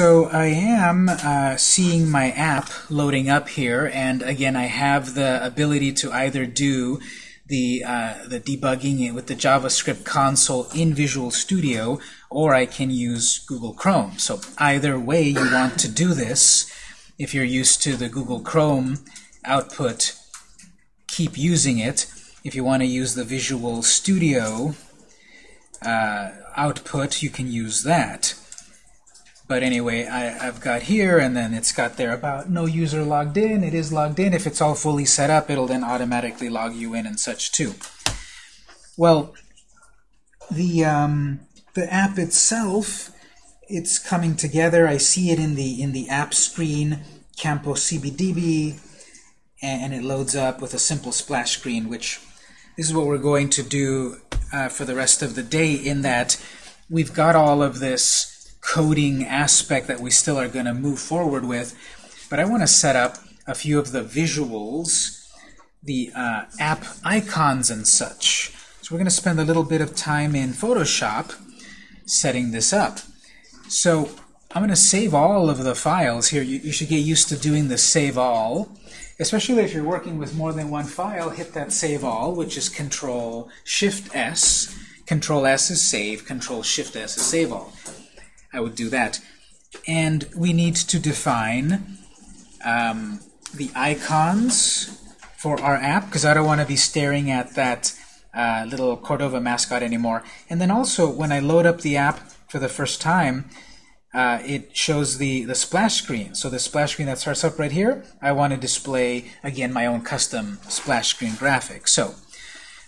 so I am uh, seeing my app loading up here, and again, I have the ability to either do the, uh, the debugging with the JavaScript console in Visual Studio, or I can use Google Chrome. So either way you want to do this, if you're used to the Google Chrome output, keep using it. If you want to use the Visual Studio uh, output, you can use that. But anyway, I, have got here, and then it's got there about no user logged in. It is logged in. If it's all fully set up, it'll then automatically log you in and such too. Well, the um, the app itself, it's coming together. I see it in the in the app screen, Campo CBDB, and, it loads up with a simple splash screen, which this is what we're going to do uh, for the rest of the day. In that we've got all of this coding aspect that we still are going to move forward with. But I want to set up a few of the visuals, the uh, app icons and such. So we're going to spend a little bit of time in Photoshop setting this up. So I'm going to save all of the files here. You, you should get used to doing the save all. Especially if you're working with more than one file, hit that save all, which is Control Shift S. Control S is save, Control Shift S is save all. I would do that. And we need to define um, the icons for our app, because I don't want to be staring at that uh, little Cordova mascot anymore. And then also, when I load up the app for the first time, uh, it shows the, the splash screen. So the splash screen that starts up right here, I want to display, again, my own custom splash screen graphic. So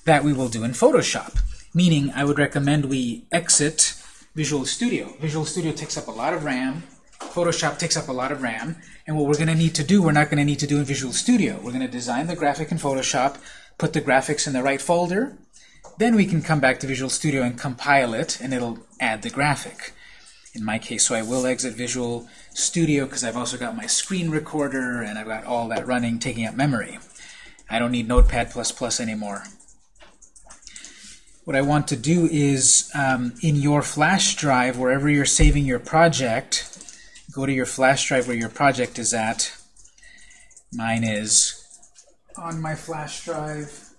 that we will do in Photoshop, meaning I would recommend we exit Visual Studio. Visual Studio takes up a lot of RAM. Photoshop takes up a lot of RAM. And what we're going to need to do, we're not going to need to do in Visual Studio. We're going to design the graphic in Photoshop, put the graphics in the right folder. Then we can come back to Visual Studio and compile it, and it'll add the graphic. In my case, so I will exit Visual Studio because I've also got my screen recorder and I've got all that running, taking up memory. I don't need Notepad++ anymore what I want to do is um, in your flash drive, wherever you're saving your project, go to your flash drive where your project is at. Mine is on my flash drive.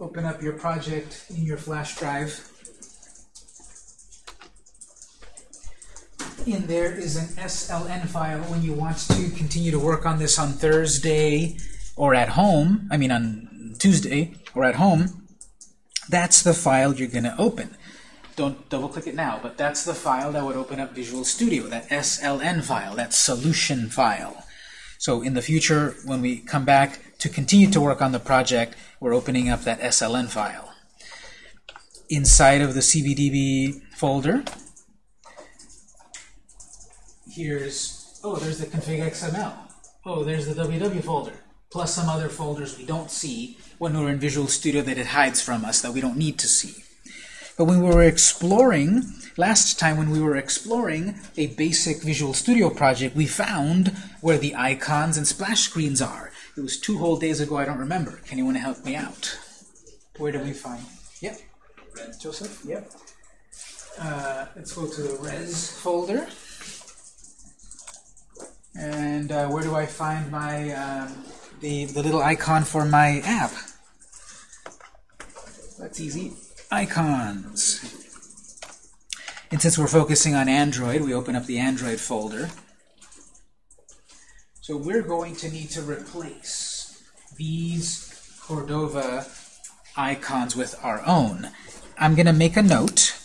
Open up your project in your flash drive. In there is an SLN file when you want to continue to work on this on Thursday or at home, I mean on Tuesday or at home, that's the file you're going to open. Don't double-click it now, but that's the file that would open up Visual Studio, that SLN file, that solution file. So in the future, when we come back to continue to work on the project, we're opening up that SLN file. Inside of the CBDB folder, here's, oh, there's the config XML. Oh, there's the WW folder, plus some other folders we don't see when we're in Visual Studio that it hides from us, that we don't need to see. But when we were exploring, last time when we were exploring a basic Visual Studio project, we found where the icons and splash screens are. It was two whole days ago, I don't remember. Can anyone help me out? Where do we find? Yep. Joseph? Yep. Uh, let's go to the res folder. And uh, where do I find my um, the, the little icon for my app? That's easy. Icons. And since we're focusing on Android, we open up the Android folder. So we're going to need to replace these Cordova icons with our own. I'm going to make a note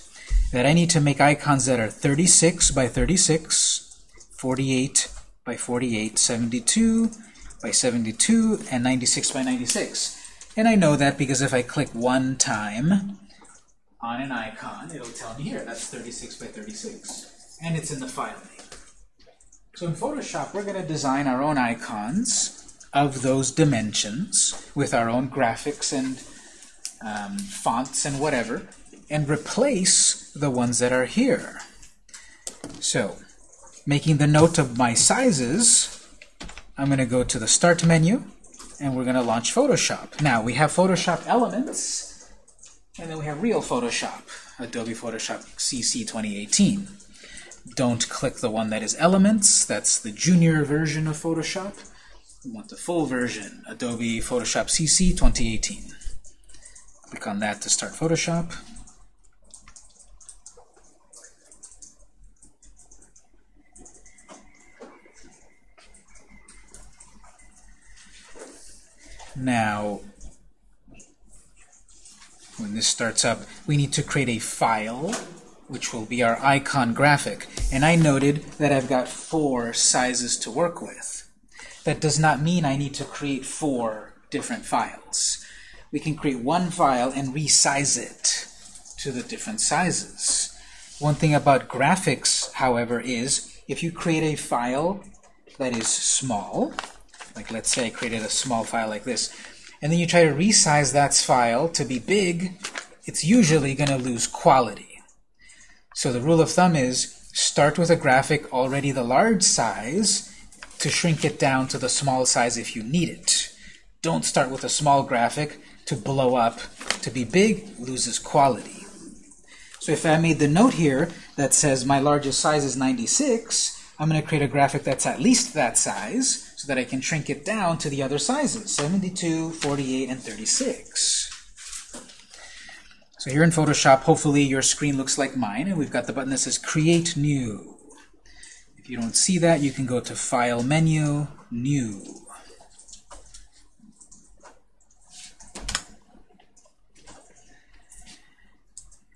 that I need to make icons that are 36 by 36, 48 by 48, 72 by 72, and 96 by 96. And I know that because if I click one time on an icon, it'll tell me here, that's 36 by 36. And it's in the file name. So in Photoshop, we're going to design our own icons of those dimensions with our own graphics and um, fonts and whatever, and replace the ones that are here. So, making the note of my sizes, I'm going to go to the Start menu, and we're going to launch Photoshop. Now, we have Photoshop Elements, and then we have real Photoshop, Adobe Photoshop CC 2018. don't click the one that is Elements. That's the junior version of Photoshop. We want the full version, Adobe Photoshop CC 2018. Click on that to start Photoshop. Now, when this starts up, we need to create a file, which will be our icon graphic. And I noted that I've got four sizes to work with. That does not mean I need to create four different files. We can create one file and resize it to the different sizes. One thing about graphics, however, is if you create a file that is small, like let's say I created a small file like this, and then you try to resize that file to be big, it's usually going to lose quality. So the rule of thumb is start with a graphic already the large size to shrink it down to the small size if you need it. Don't start with a small graphic to blow up. To be big loses quality. So if I made the note here that says my largest size is 96, I'm going to create a graphic that's at least that size that I can shrink it down to the other sizes, 72, 48, and 36. So here in Photoshop, hopefully your screen looks like mine, and we've got the button that says Create New. If you don't see that, you can go to File Menu, New.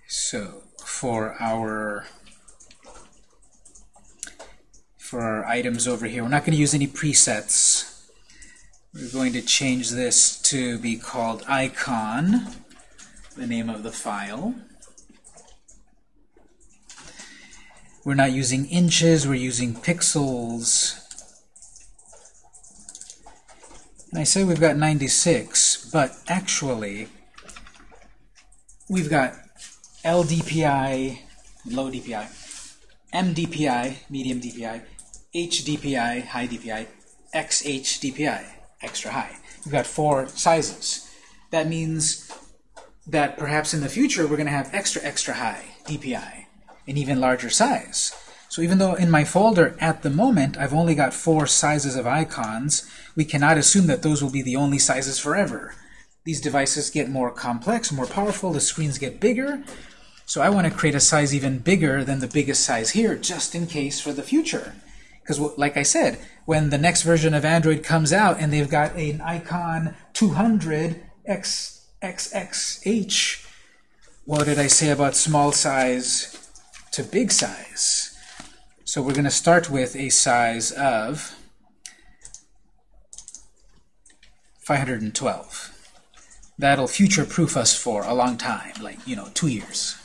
So for our for our items over here. We're not going to use any presets. We're going to change this to be called icon, the name of the file. We're not using inches, we're using pixels. And I say we've got 96, but actually we've got LDPI, low DPI, MDPI, medium DPI, HDPI, high DPI, XHDPI, extra high. We've got four sizes. That means that perhaps in the future we're going to have extra, extra high DPI, an even larger size. So even though in my folder at the moment I've only got four sizes of icons, we cannot assume that those will be the only sizes forever. These devices get more complex, more powerful, the screens get bigger, so I want to create a size even bigger than the biggest size here, just in case for the future. Because, like I said, when the next version of Android comes out and they've got an icon 200 XXXH, what did I say about small size to big size? So we're going to start with a size of 512. That'll future-proof us for a long time, like, you know, two years.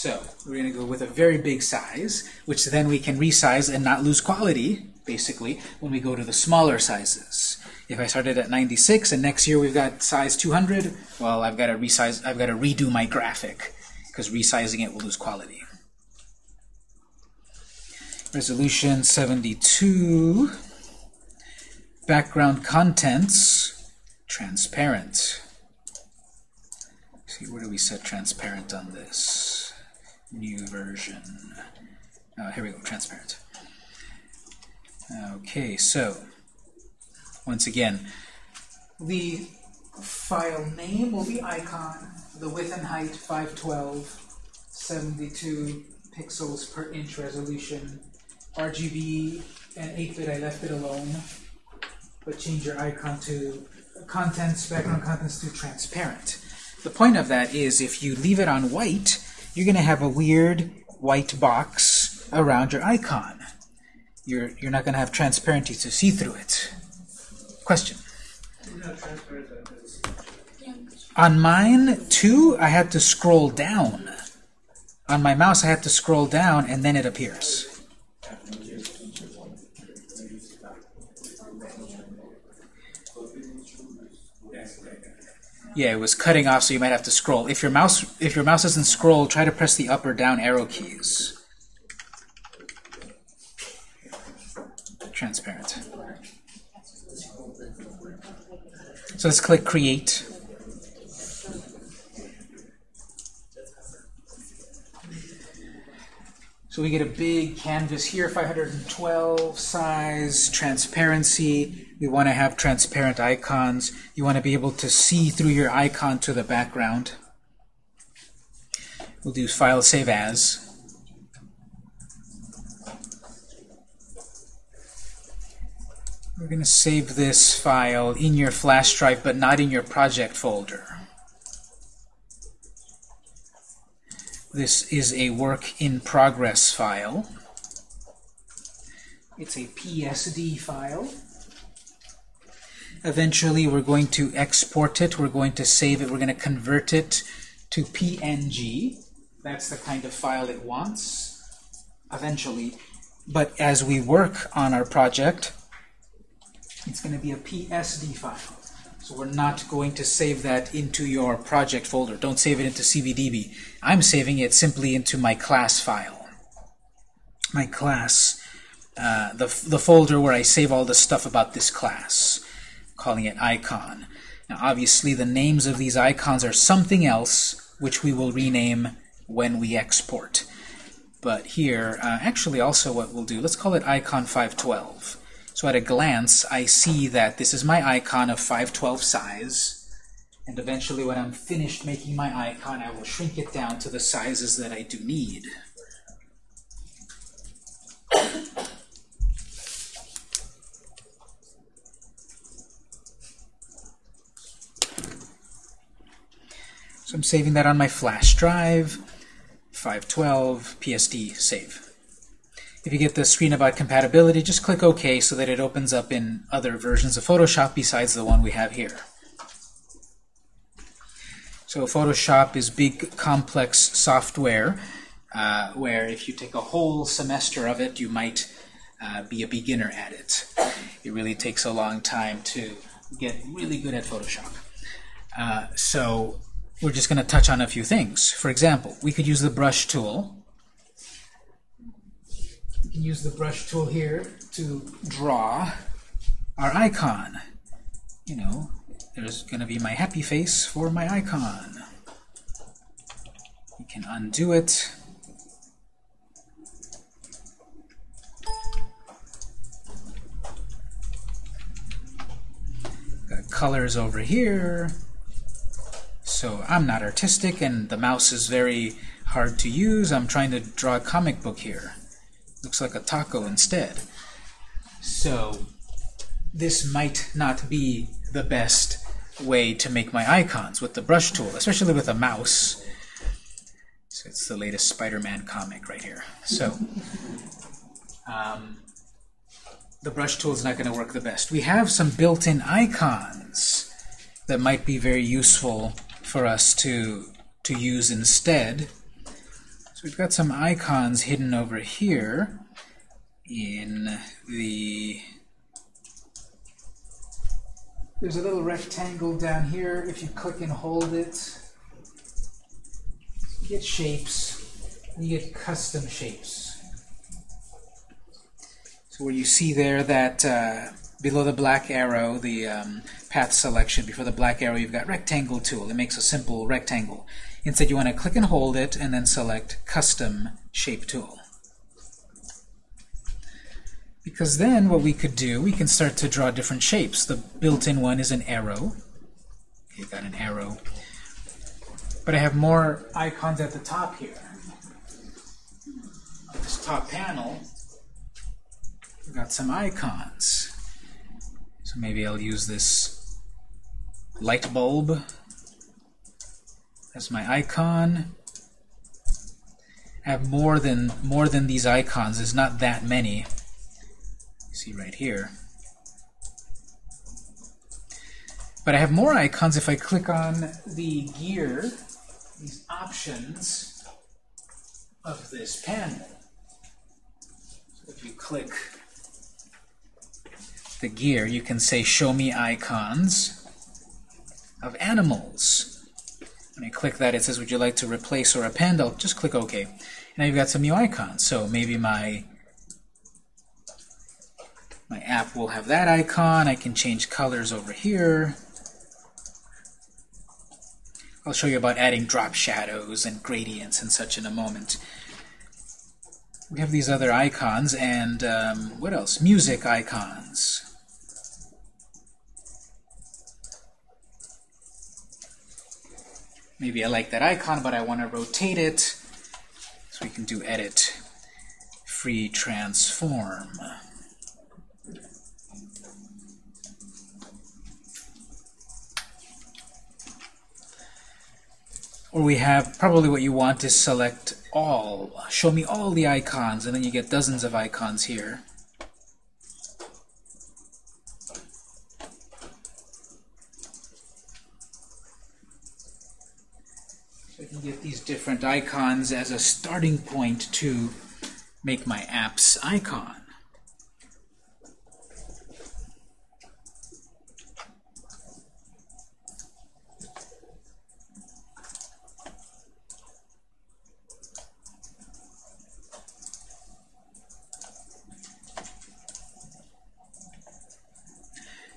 So we're going to go with a very big size, which then we can resize and not lose quality, basically, when we go to the smaller sizes. If I started at 96 and next year we've got size 200, well, I've got to resize, I've got to redo my graphic because resizing it will lose quality. Resolution 72. Background contents, transparent. See, where do we set transparent on this? New version. Uh, here we go, transparent. Okay, so once again, the file name will be icon, the width and height 512, 72 pixels per inch resolution, RGB and 8-bit I left it alone, but change your icon to contents, background contents to transparent. The point of that is if you leave it on white, you're going to have a weird white box around your icon. You're, you're not going to have transparency to see through it. Question? On mine, too, I had to scroll down. On my mouse, I had to scroll down, and then it appears. Yeah, it was cutting off, so you might have to scroll. If your mouse if your mouse doesn't scroll, try to press the up or down arrow keys. Transparent. So let's click Create. So we get a big canvas here, 512 size, transparency. We want to have transparent icons. You want to be able to see through your icon to the background. We'll do File Save As. We're going to save this file in your flash drive, but not in your project folder. This is a work in progress file. It's a PSD file. Eventually, we're going to export it. We're going to save it. We're going to convert it to PNG. That's the kind of file it wants eventually. But as we work on our project, it's going to be a PSD file. So we're not going to save that into your project folder. Don't save it into CBDB. I'm saving it simply into my class file. My class, uh, the, the folder where I save all the stuff about this class, calling it icon. Now obviously the names of these icons are something else, which we will rename when we export. But here, uh, actually also what we'll do, let's call it icon 512. So at a glance, I see that this is my icon of 512 size. And eventually, when I'm finished making my icon, I will shrink it down to the sizes that I do need. So I'm saving that on my flash drive, 512, PSD, save. If you get the screen about compatibility, just click OK so that it opens up in other versions of Photoshop besides the one we have here. So Photoshop is big, complex software uh, where if you take a whole semester of it, you might uh, be a beginner at it. It really takes a long time to get really good at Photoshop. Uh, so we're just going to touch on a few things. For example, we could use the brush tool we can use the brush tool here to draw our icon. You know, there's going to be my happy face for my icon. We can undo it. Got colors over here. So I'm not artistic, and the mouse is very hard to use. I'm trying to draw a comic book here. Looks like a taco instead. So this might not be the best way to make my icons with the brush tool, especially with a mouse. So it's the latest Spider-Man comic right here. So um, the brush tool is not going to work the best. We have some built-in icons that might be very useful for us to, to use instead. So we've got some icons hidden over here in the there's a little rectangle down here. If you click and hold it, you get shapes. You get custom shapes. So where you see there that uh, below the black arrow, the um, path selection, before the black arrow, you've got rectangle tool. It makes a simple rectangle. Instead, you want to click and hold it and then select Custom Shape Tool. Because then what we could do, we can start to draw different shapes. The built-in one is an arrow. Okay, got an arrow. But I have more icons at the top here. On this top panel, I've got some icons. So maybe I'll use this light bulb as my icon. I have more than more than these icons. There's not that many. See right here. But I have more icons if I click on the gear, these options of this panel. So if you click the gear, you can say show me icons of animals. When I click that, it says, would you like to replace or append? I'll just click OK. Now you've got some new icons. So maybe my my app will have that icon. I can change colors over here. I'll show you about adding drop shadows and gradients and such in a moment. we have these other icons, and um, what else? Music icons. Maybe I like that icon, but I want to rotate it. So we can do edit, free transform. Or we have, probably what you want is select all. Show me all the icons, and then you get dozens of icons here. So I can get these different icons as a starting point to make my app's icon.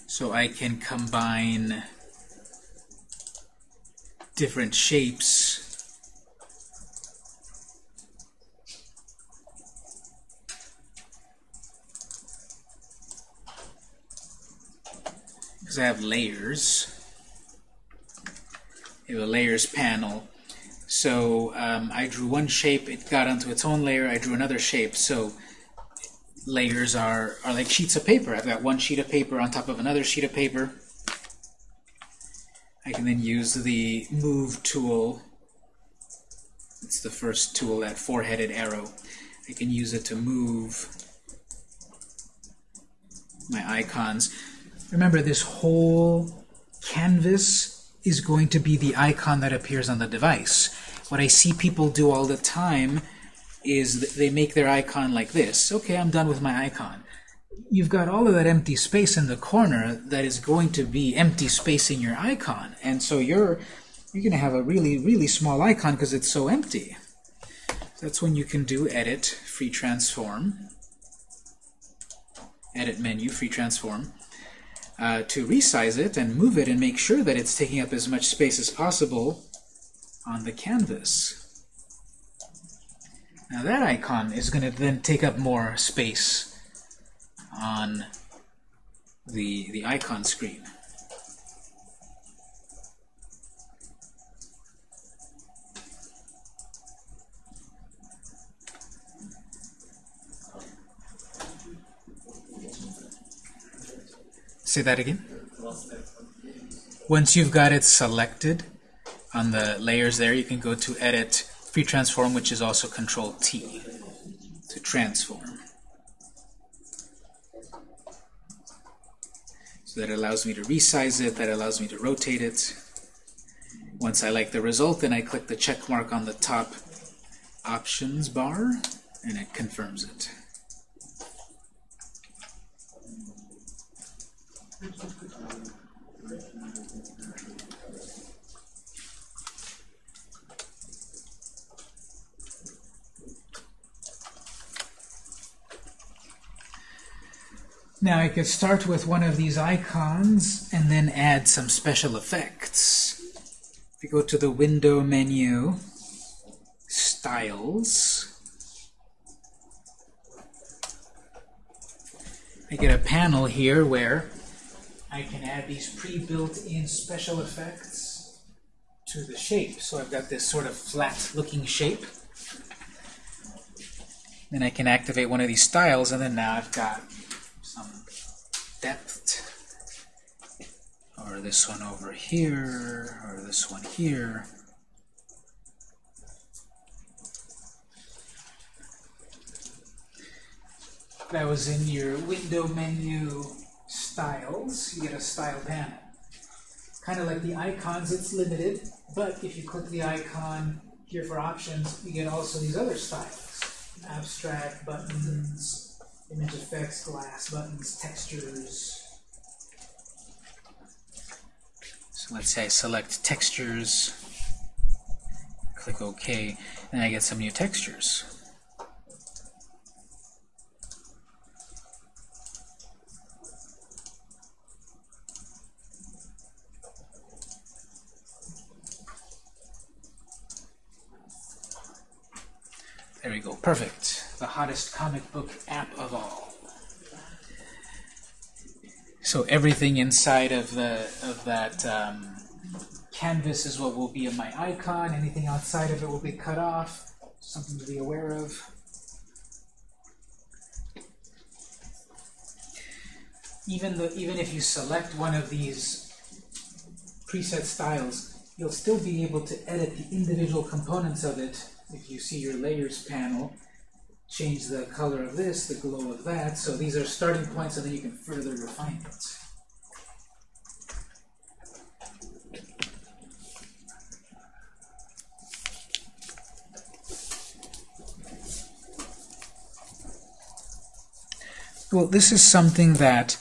So I can combine different shapes because I have layers. I have a layers panel. So um, I drew one shape, it got onto its own layer, I drew another shape. So layers are, are like sheets of paper. I've got one sheet of paper on top of another sheet of paper. I can then use the Move tool. It's the first tool, that four-headed arrow. I can use it to move my icons. Remember, this whole canvas is going to be the icon that appears on the device. What I see people do all the time is they make their icon like this. Okay, I'm done with my icon. You've got all of that empty space in the corner that is going to be empty space in your icon. And so you're you're going to have a really, really small icon because it's so empty. That's when you can do Edit, Free Transform, Edit menu, Free Transform, uh, to resize it and move it and make sure that it's taking up as much space as possible on the canvas. Now that icon is going to then take up more space on the, the icon screen. Say that again. Once you've got it selected on the layers there, you can go to Edit, free transform, which is also Control T to transform. So that allows me to resize it, that allows me to rotate it. Once I like the result, then I click the check mark on the top options bar, and it confirms it. Now I could start with one of these icons and then add some special effects. If you go to the Window menu, Styles, I get a panel here where I can add these pre-built-in special effects to the shape. So I've got this sort of flat-looking shape. Then I can activate one of these styles, and then now I've got some depth, or this one over here, or this one here. That was in your window menu styles. You get a style panel. Kind of like the icons, it's limited, but if you click the icon here for options, you get also these other styles. Abstract, buttons, image effects, glass buttons, textures. So let's say I select textures, click OK, and I get some new textures. There we go, perfect. the hottest comic book app of all. So everything inside of the of that um, canvas is what will be in my icon. Anything outside of it will be cut off. Something to be aware of. Even the even if you select one of these preset styles, you'll still be able to edit the individual components of it if you see your layers panel change the color of this, the glow of that. So these are starting points, and then you can further refine it. Well, this is something that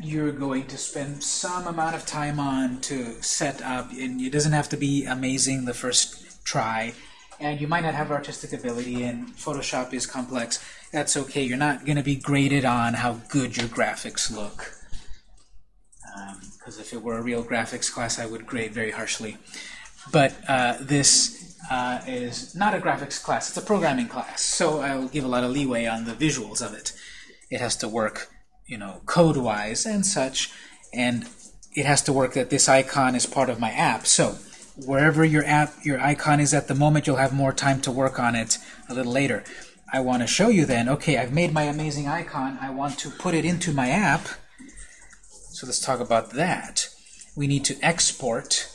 you're going to spend some amount of time on to set up, and it doesn't have to be amazing the first try and you might not have artistic ability and Photoshop is complex, that's okay. You're not going to be graded on how good your graphics look. Because um, if it were a real graphics class, I would grade very harshly. But uh, this uh, is not a graphics class. It's a programming class. So I'll give a lot of leeway on the visuals of it. It has to work, you know, code-wise and such. And it has to work that this icon is part of my app. So wherever your app, your icon is at the moment, you'll have more time to work on it a little later. I want to show you then, okay, I've made my amazing icon. I want to put it into my app. So let's talk about that. We need to export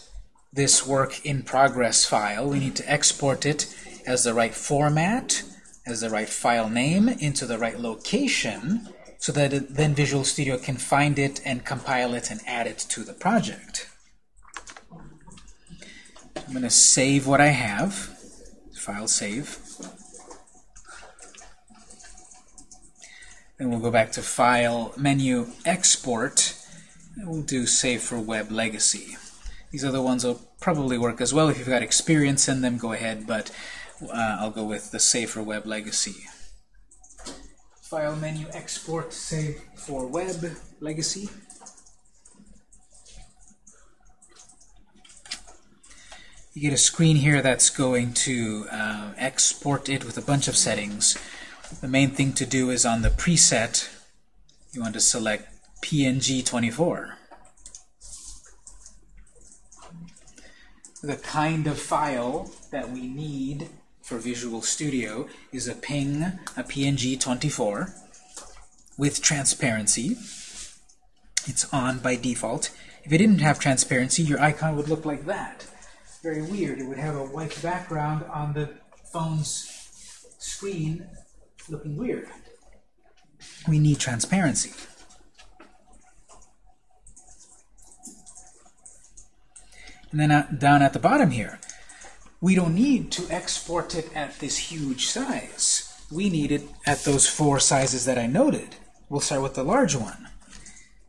this work in progress file. We need to export it as the right format, as the right file name, into the right location, so that it, then Visual Studio can find it and compile it and add it to the project. I'm going to save what I have. File save. Then we'll go back to File, Menu, Export. And we'll do Save for Web Legacy. These other ones will probably work as well. If you've got experience in them, go ahead, but uh, I'll go with the Save for Web Legacy. File, Menu, Export, Save for Web Legacy. You get a screen here that's going to uh, export it with a bunch of settings. The main thing to do is on the preset, you want to select PNG24. The kind of file that we need for Visual Studio is a PNG, a PNG24 with transparency. It's on by default. If it didn't have transparency, your icon would look like that very weird. It would have a white background on the phone's screen looking weird. We need transparency. And then down at the bottom here, we don't need to export it at this huge size. We need it at those four sizes that I noted. We'll start with the large one.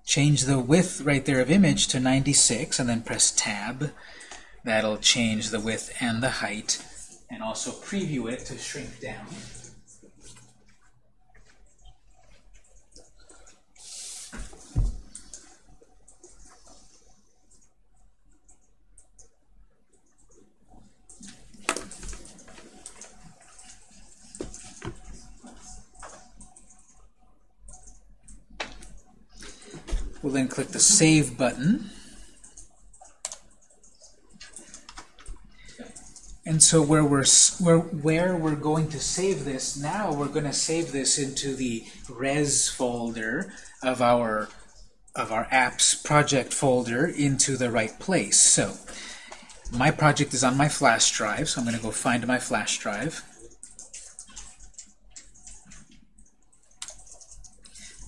Change the width right there of image to 96, and then press Tab. That'll change the width and the height, and also preview it to shrink down. We'll then click the Save button. And so where we're, where, where we're going to save this now, we're going to save this into the res folder of our, of our apps project folder into the right place. So my project is on my flash drive, so I'm going to go find my flash drive.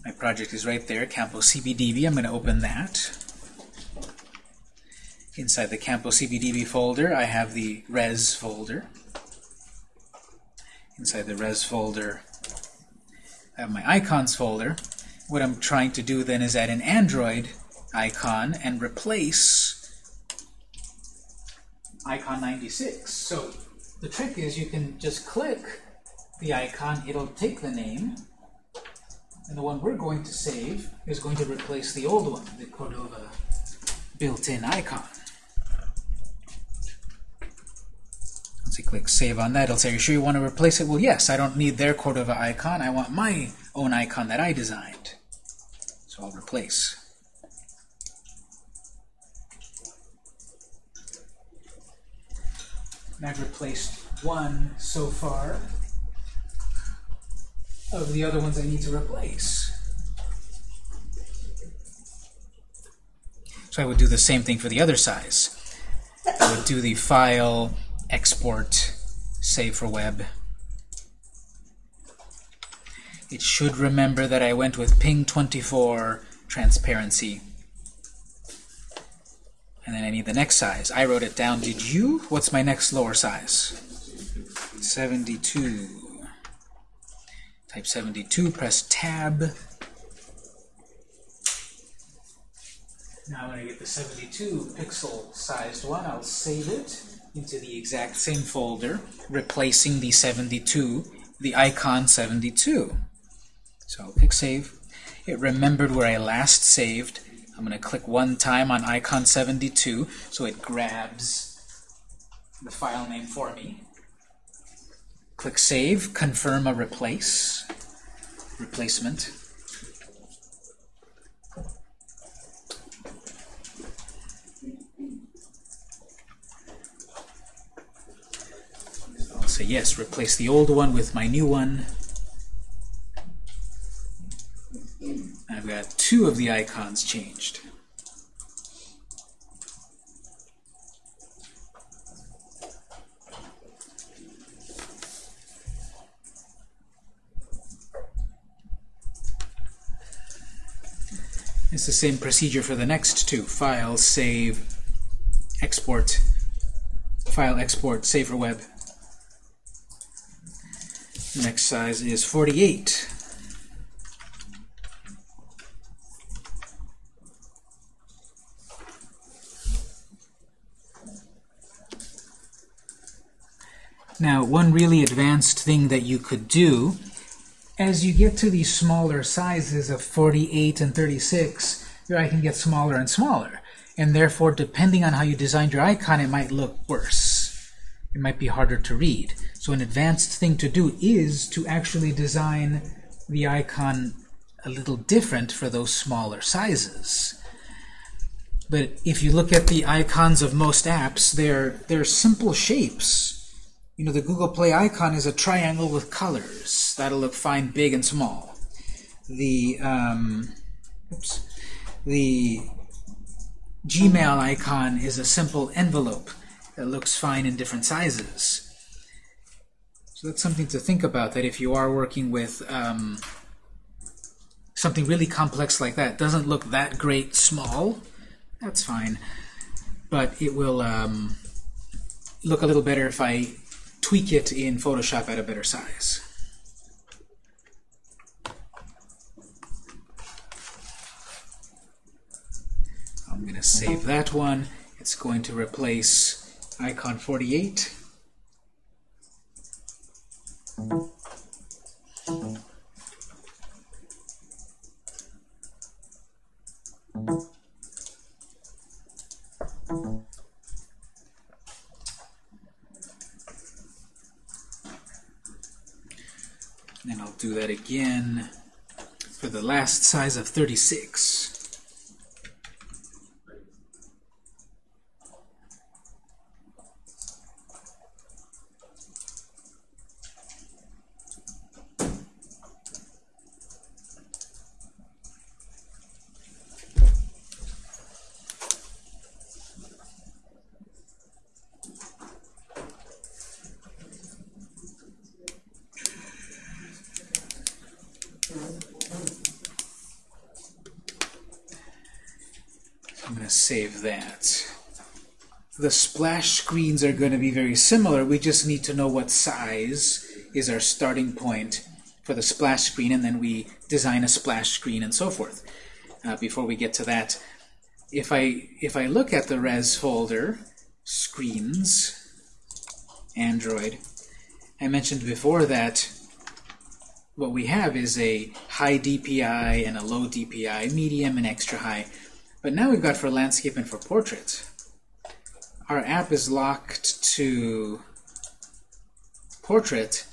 My project is right there, Campo CBDB. I'm going to open that. Inside the Campo CBDB folder, I have the res folder. Inside the res folder, I have my icons folder. What I'm trying to do then is add an Android icon and replace icon 96. So the trick is you can just click the icon, it'll take the name, and the one we're going to save is going to replace the old one, the Cordova built-in icon. You click Save on that, it'll say, are you sure you want to replace it? Well, yes, I don't need their Cordova icon. I want my own icon that I designed. So I'll replace. And I've replaced one so far of the other ones I need to replace. So I would do the same thing for the other size. I would do the file, export, save for web. It should remember that I went with ping 24 transparency. And then I need the next size. I wrote it down. Did you? What's my next lower size? 72. Type 72, press tab. Now when I get the 72 pixel sized one, I'll save it into the exact same folder, replacing the 72, the icon 72. So I'll click Save. It remembered where I last saved. I'm going to click one time on icon 72, so it grabs the file name for me. Click Save, confirm a replace, replacement. Say yes, replace the old one with my new one. I've got two of the icons changed. It's the same procedure for the next two. File, save, export, file, export, save for web. Next size is 48. Now, one really advanced thing that you could do, as you get to these smaller sizes of 48 and 36, your icon gets smaller and smaller. And therefore, depending on how you designed your icon, it might look worse. It might be harder to read. So an advanced thing to do is to actually design the icon a little different for those smaller sizes. But if you look at the icons of most apps, they're, they're simple shapes. You know, the Google Play icon is a triangle with colors. That'll look fine big and small. The, um, oops, the Gmail icon is a simple envelope that looks fine in different sizes. So that's something to think about, that if you are working with um, something really complex like that, doesn't look that great small, that's fine. But it will um, look a little better if I tweak it in Photoshop at a better size. I'm going to save that one. It's going to replace icon 48. And I'll do that again for the last size of 36. Save that. The splash screens are going to be very similar. We just need to know what size is our starting point for the splash screen, and then we design a splash screen and so forth. Uh, before we get to that, if I if I look at the res folder, screens, Android, I mentioned before that what we have is a high DPI and a low DPI, medium and extra high. But now we've got for landscape and for portrait. Our app is locked to portrait,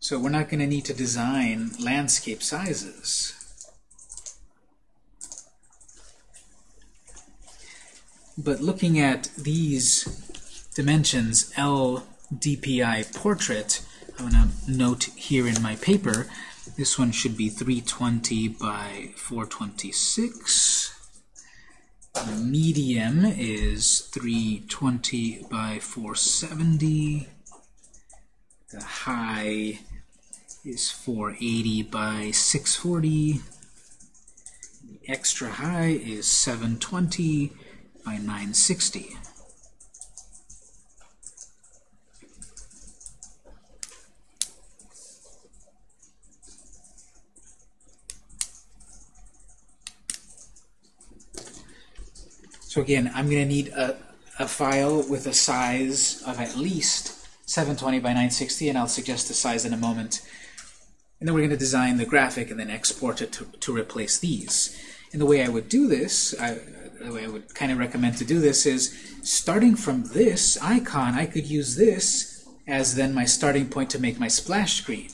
so we're not going to need to design landscape sizes. But looking at these dimensions, L DPI portrait, I'm going to note here in my paper, this one should be 320 by 426. The medium is 320 by 470. The high is 480 by 640. The extra high is 720 by 960. So again, I'm going to need a, a file with a size of at least 720 by 960, and I'll suggest the size in a moment. And then we're going to design the graphic and then export it to, to replace these. And the way I would do this, I, the way I would kind of recommend to do this is, starting from this icon, I could use this as then my starting point to make my splash screen.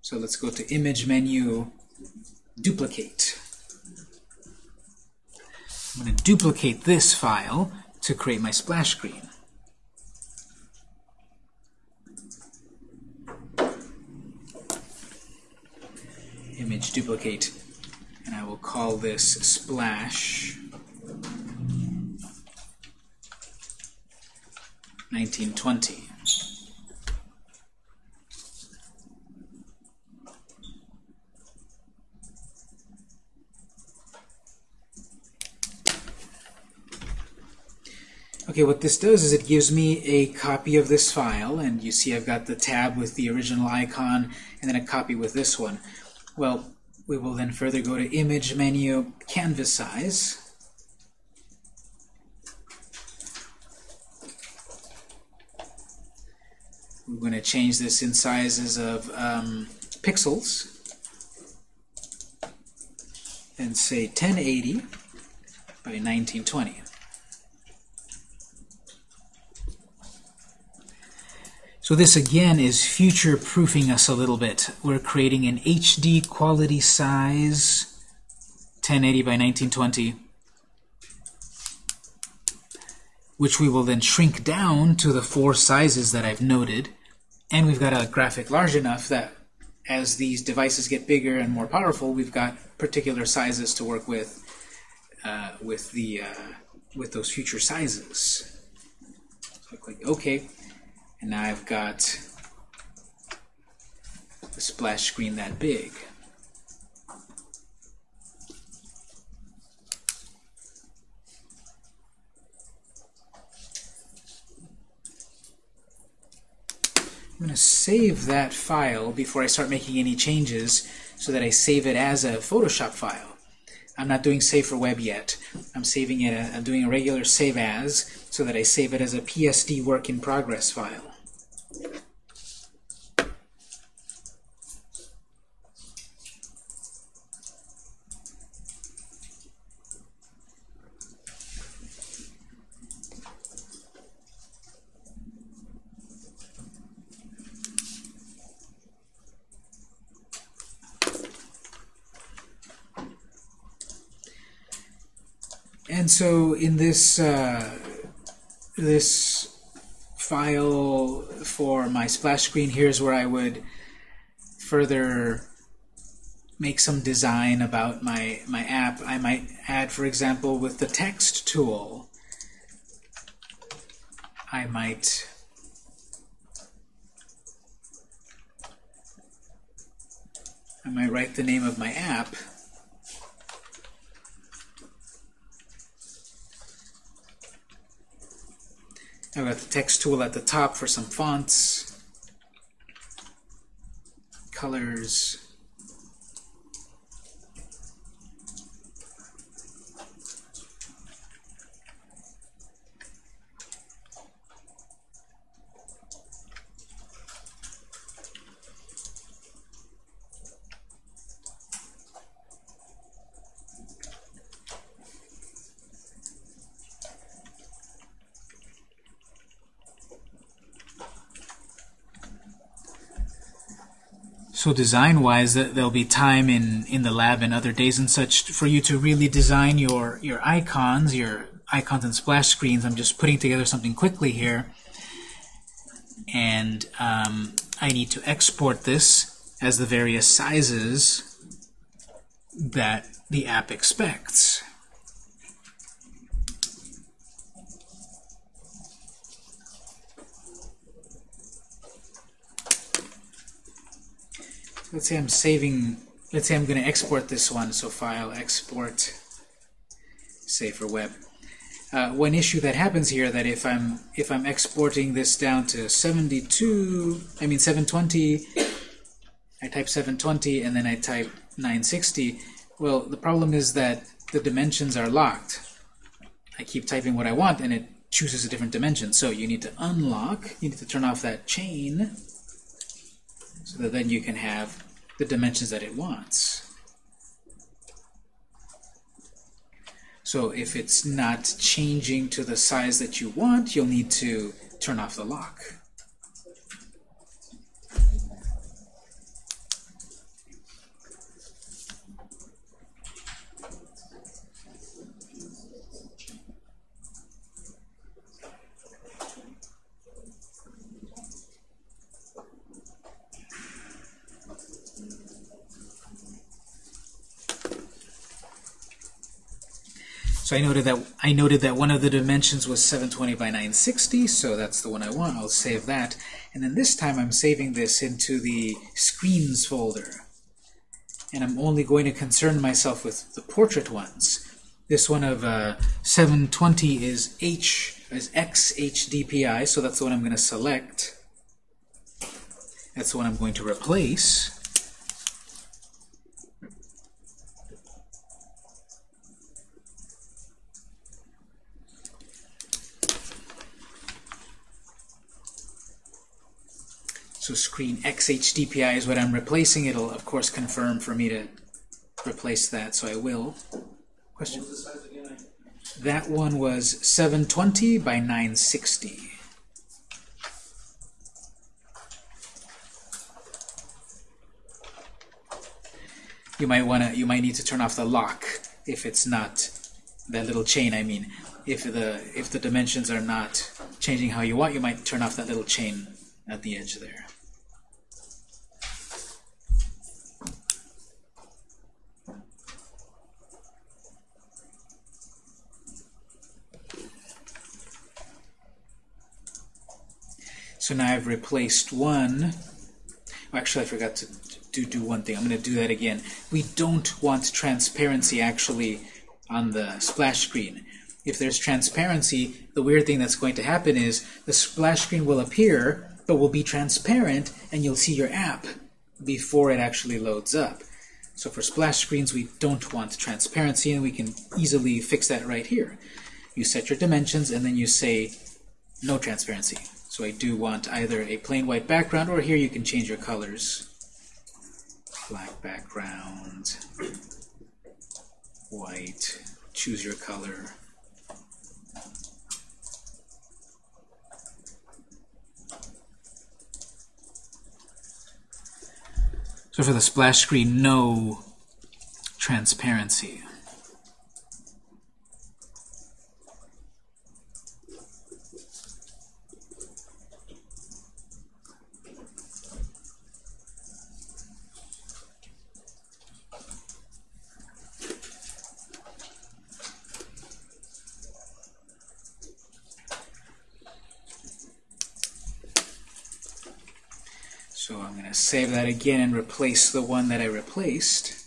So let's go to Image menu, Duplicate. I'm going to duplicate this file to create my splash screen. Image duplicate, and I will call this splash 1920. Okay, what this does is it gives me a copy of this file, and you see I've got the tab with the original icon, and then a copy with this one. Well, we will then further go to Image menu, Canvas Size. We're going to change this in sizes of um, pixels, and say 1080 by 1920. So this again is future-proofing us a little bit. We're creating an HD quality size, 1080 by 1920, which we will then shrink down to the four sizes that I've noted. And we've got a graphic large enough that as these devices get bigger and more powerful, we've got particular sizes to work with uh, with the uh, with those future sizes. So I click OK. And now I've got the splash screen that big. I'm going to save that file before I start making any changes so that I save it as a Photoshop file. I'm not doing save for web yet. I'm saving it. Uh, I'm doing a regular save as so that I save it as a PSD work in progress file. And so in this uh, this file for my splash screen, here's where I would further make some design about my, my app. I might add, for example, with the text tool, I might I might write the name of my app I've got the text tool at the top for some fonts, colors, So design-wise, there'll be time in, in the lab and other days and such for you to really design your, your icons, your icons and splash screens. I'm just putting together something quickly here. And um, I need to export this as the various sizes that the app expects. Let's say I'm saving, let's say I'm going to export this one, so file, export, save for web. Uh, one issue that happens here that if I'm if I'm exporting this down to 72, I mean 720, I type 720 and then I type 960, well, the problem is that the dimensions are locked. I keep typing what I want and it chooses a different dimension. So you need to unlock, you need to turn off that chain so that then you can have the dimensions that it wants. So if it's not changing to the size that you want, you'll need to turn off the lock. So I noted that I noted that one of the dimensions was 720 by 960, so that's the one I want. I'll save that. And then this time I'm saving this into the screens folder. And I'm only going to concern myself with the portrait ones. This one of uh, 720 is H is XHDPI, so that's the one I'm going to select. That's the one I'm going to replace. So screen XHDPI is what I'm replacing. It'll, of course, confirm for me to replace that, so I will. Question? That one was 720 by 960. You might wanna, you might need to turn off the lock if it's not that little chain. I mean, if the if the dimensions are not changing how you want, you might turn off that little chain at the edge there. So now I've replaced one. Oh, actually, I forgot to do, do one thing. I'm going to do that again. We don't want transparency actually on the splash screen. If there's transparency, the weird thing that's going to happen is the splash screen will appear, but will be transparent, and you'll see your app before it actually loads up. So for splash screens, we don't want transparency, and we can easily fix that right here. You set your dimensions, and then you say no transparency. So I do want either a plain white background, or here you can change your colors. Black background, white, choose your color. So for the splash screen, no transparency. So I'm going to save that again and replace the one that I replaced.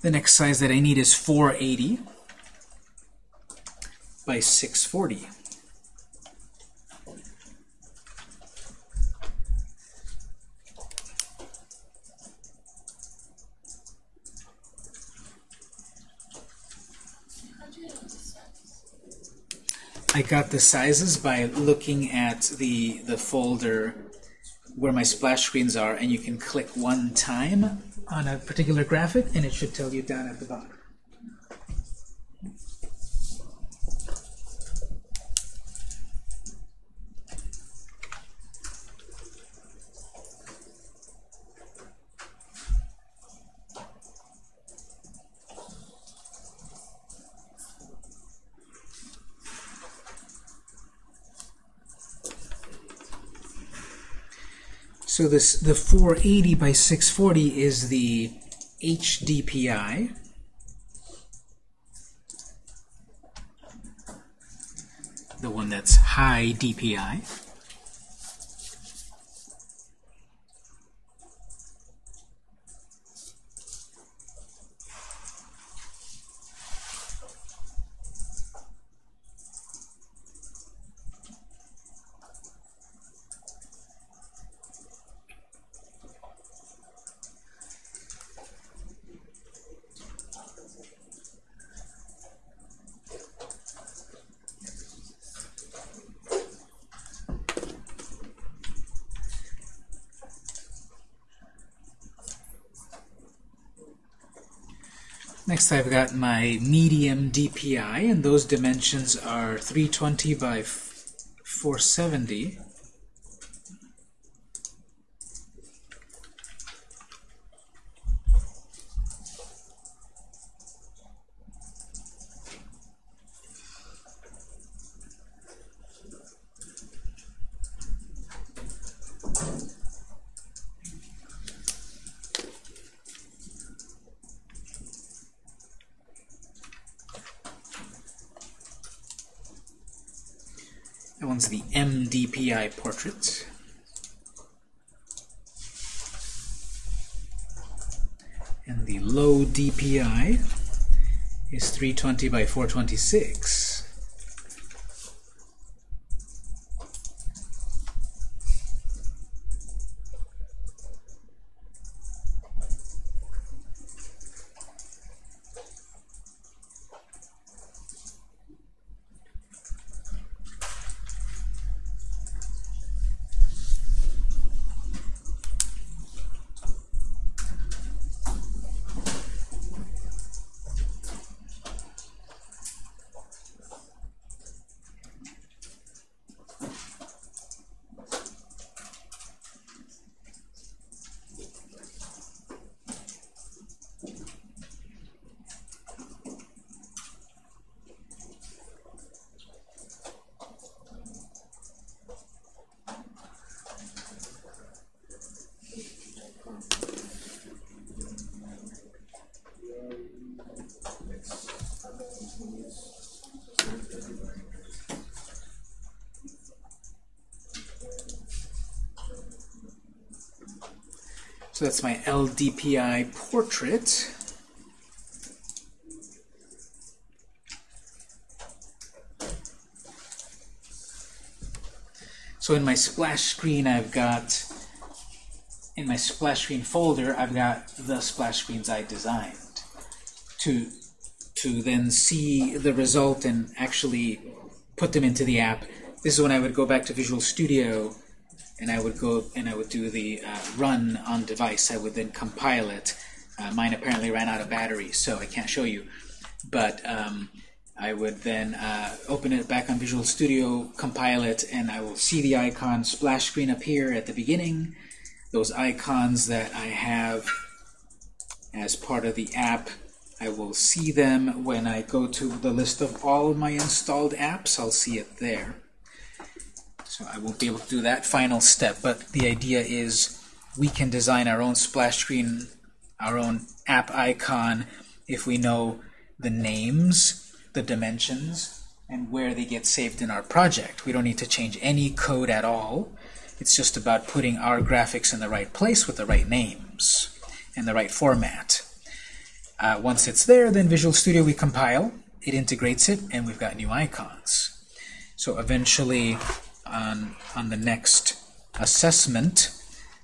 The next size that I need is 480 by 640. I got the sizes by looking at the, the folder where my splash screens are, and you can click one time on a particular graphic, and it should tell you down at the bottom. So this the 480 by 640 is the HDPI. The one that's high DPI. Next I've got my medium DPI, and those dimensions are 320 by 470. 420 by 426 So that's my LDPI portrait. So in my splash screen, I've got, in my splash screen folder, I've got the splash screens I designed. To, to then see the result and actually put them into the app, this is when I would go back to Visual Studio and I would go and I would do the uh, run on device. I would then compile it. Uh, mine apparently ran out of battery, so I can't show you. But um, I would then uh, open it back on Visual Studio, compile it, and I will see the icon splash screen appear at the beginning. Those icons that I have as part of the app, I will see them when I go to the list of all my installed apps. I'll see it there. So I won't be able to do that final step, but the idea is we can design our own splash screen, our own app icon, if we know the names, the dimensions, and where they get saved in our project. We don't need to change any code at all. It's just about putting our graphics in the right place with the right names and the right format. Uh, once it's there, then Visual Studio we compile, it integrates it, and we've got new icons. So eventually, on, on the next assessment,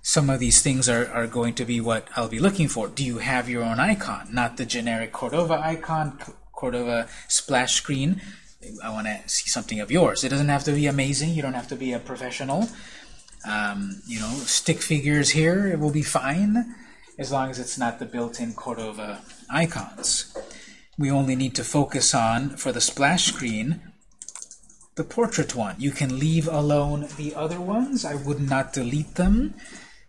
some of these things are, are going to be what I'll be looking for. Do you have your own icon? Not the generic Cordova icon, Cordova splash screen. I want to see something of yours. It doesn't have to be amazing. You don't have to be a professional. Um, you know, stick figures here, it will be fine as long as it's not the built-in Cordova icons. We only need to focus on, for the splash screen, the portrait one. You can leave alone the other ones. I would not delete them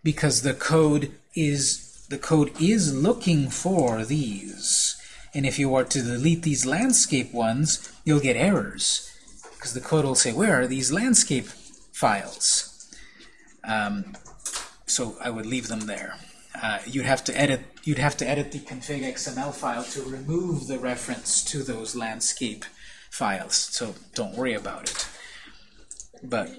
because the code is the code is looking for these. And if you were to delete these landscape ones, you'll get errors because the code will say, where are these landscape files? Um, so I would leave them there. Uh, you'd have to edit you'd have to edit the config XML file to remove the reference to those landscape files. So don't worry about it. But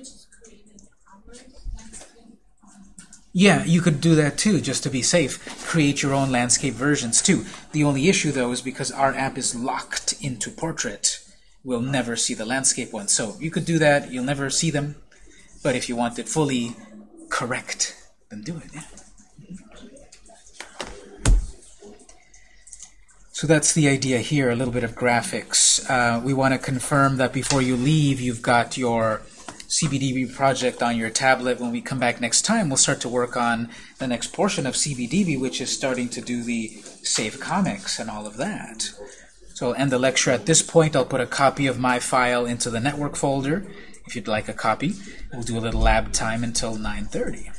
yeah, you could do that too, just to be safe. Create your own landscape versions too. The only issue though is because our app is locked into Portrait, we'll never see the landscape ones. So you could do that, you'll never see them. But if you want it fully correct, then do it. Yeah. So that's the idea here, a little bit of graphics. Uh, we want to confirm that before you leave, you've got your CBDB project on your tablet. When we come back next time, we'll start to work on the next portion of CBDB, which is starting to do the save comics and all of that. So I'll end the lecture at this point. I'll put a copy of my file into the network folder if you'd like a copy. We'll do a little lab time until 9.30.